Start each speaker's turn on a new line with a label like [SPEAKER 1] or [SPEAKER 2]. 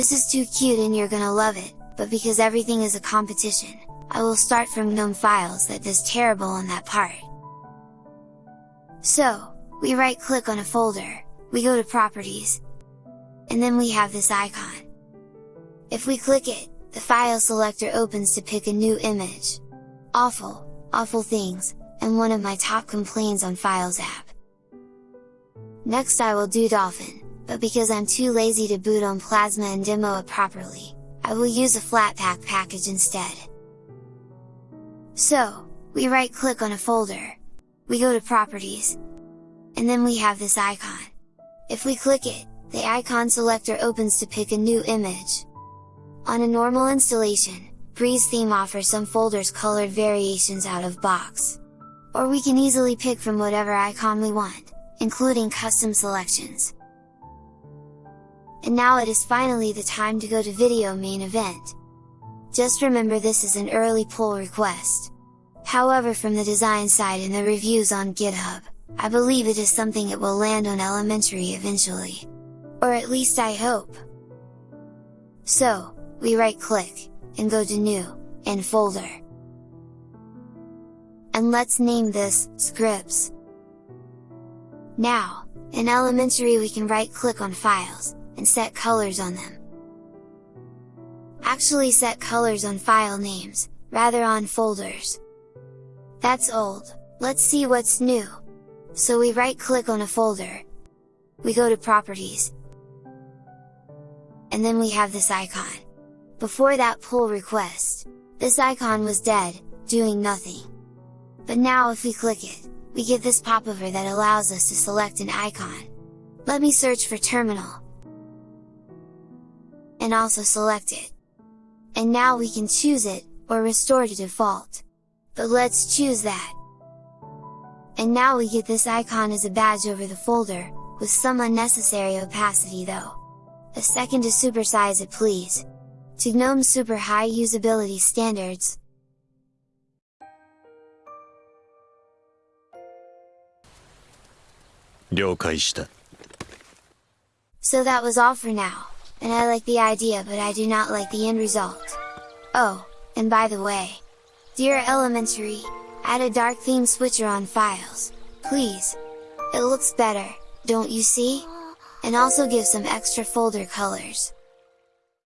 [SPEAKER 1] This is too cute and you're gonna love it, but because everything is a competition, I will start from GNOME files that does terrible on that part. So, we right click on a folder, we go to properties, and then we have this icon. If we click it, the file selector opens to pick a new image. Awful, awful things, and one of my top complaints on Files app. Next I will do Dolphin, but because I'm too lazy to boot on Plasma and demo it properly, I will use a Flatpak package instead. So, we right click on a folder, we go to properties, and then we have this icon. If we click it, the icon selector opens to pick a new image. On a normal installation, Breeze theme offers some folders colored variations out of box. Or we can easily pick from whatever icon we want, including custom selections. And now it is finally the time to go to video main event. Just remember this is an early pull request. However from the design side and the reviews on GitHub, I believe it is something it will land on elementary eventually. Or at least I hope! So, we right click, and go to new, and folder. And let's name this, scripts. Now, in elementary we can right click on files, and set colors on them. Actually set colors on file names, rather on folders. That's old, let's see what's new! So we right click on a folder, we go to properties, and then we have this icon. Before that pull request, this icon was dead, doing nothing. But now if we click it, we get this popover that allows us to select an icon. Let me search for terminal. And also select it. And now we can choose it, or restore to default. But let's choose that. And now we get this icon as a badge over the folder, with some unnecessary opacity though. A second to supersize it please! to GNOME Super High Usability Standards. So that was all for now, and I like the idea but I do not like the end result. Oh, and by the way, dear Elementary, add a dark theme switcher on files, please! It looks better, don't you see? And also give some extra folder colors.